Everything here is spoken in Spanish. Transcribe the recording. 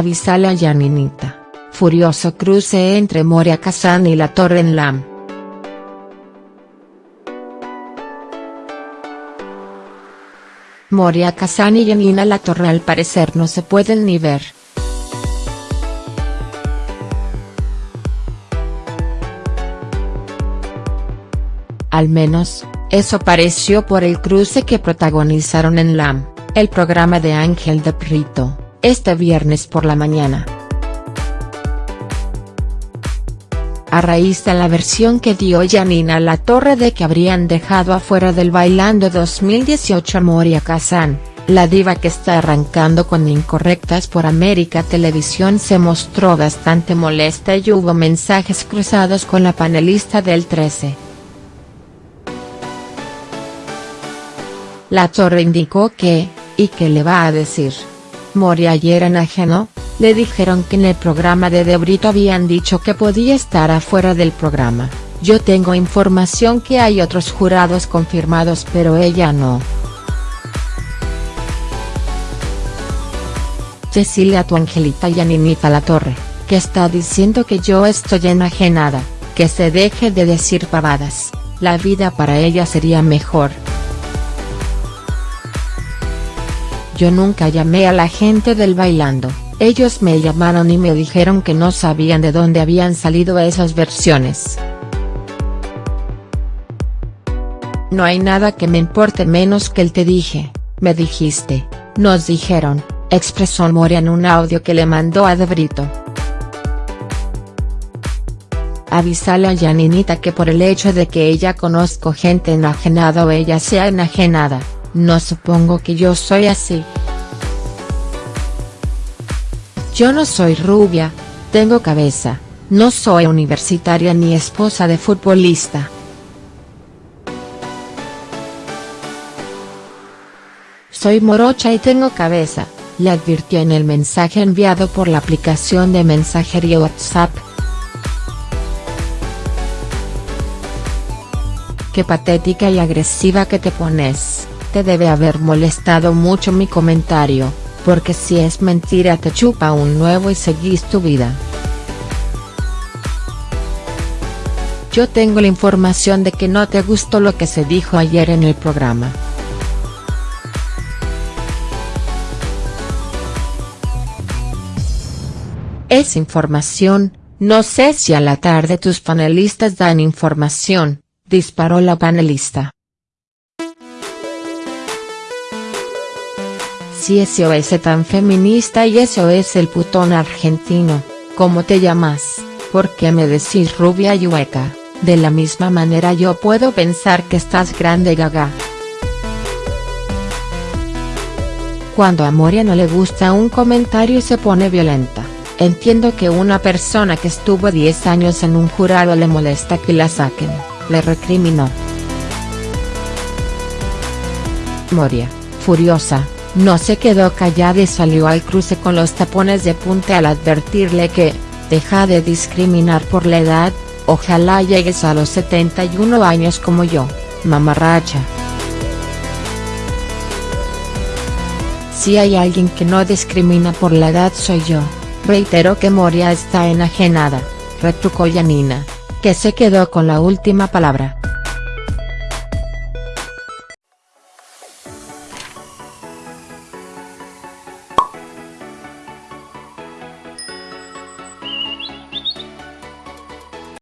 Avisale a Yaninita. Furioso cruce entre Moria Kazan y la Torre en LAM. Moria Kazan y Yanina La Torre al parecer no se pueden ni ver. Al menos, eso pareció por el cruce que protagonizaron en LAM, el programa de Ángel de Prito, este viernes por la mañana. A raíz de la versión que dio Janina La Torre de que habrían dejado afuera del Bailando 2018 a Moria Kazan, la diva que está arrancando con Incorrectas por América Televisión se mostró bastante molesta y hubo mensajes cruzados con la panelista del 13. La Torre indicó que, ¿y qué le va a decir? Moria ayer enajenó, le dijeron que en el programa de Debrito habían dicho que podía estar afuera del programa, yo tengo información que hay otros jurados confirmados pero ella no. Cecilia tu Angelita y Aninita La Torre, que está diciendo que yo estoy enajenada, que se deje de decir pavadas, la vida para ella sería mejor. Yo nunca llamé a la gente del bailando, ellos me llamaron y me dijeron que no sabían de dónde habían salido esas versiones. No hay nada que me importe menos que el te dije, me dijiste, nos dijeron, expresó Moria en un audio que le mandó a Debrito. Avisale a Janinita que por el hecho de que ella conozco gente enajenada o ella sea enajenada, no supongo que yo soy así. Yo no soy rubia, tengo cabeza, no soy universitaria ni esposa de futbolista. Soy morocha y tengo cabeza, le advirtió en el mensaje enviado por la aplicación de mensajería WhatsApp. Qué patética y agresiva que te pones te debe haber molestado mucho mi comentario, porque si es mentira te chupa un nuevo y seguís tu vida. Yo tengo la información de que no te gustó lo que se dijo ayer en el programa. Es información, no sé si a la tarde tus panelistas dan información, disparó la panelista. Si eso es tan feminista y eso es el putón argentino, ¿cómo te llamas? ¿Por qué me decís rubia y hueca? De la misma manera yo puedo pensar que estás grande gaga. Cuando a Moria no le gusta un comentario se pone violenta, entiendo que una persona que estuvo 10 años en un jurado le molesta que la saquen, le recriminó. Moria, furiosa, no se quedó callada y salió al cruce con los tapones de punta al advertirle que, deja de discriminar por la edad, ojalá llegues a los 71 años como yo, mamarracha. Si hay alguien que no discrimina por la edad soy yo, reitero que Moria está enajenada, retrucó Yanina, que se quedó con la última palabra.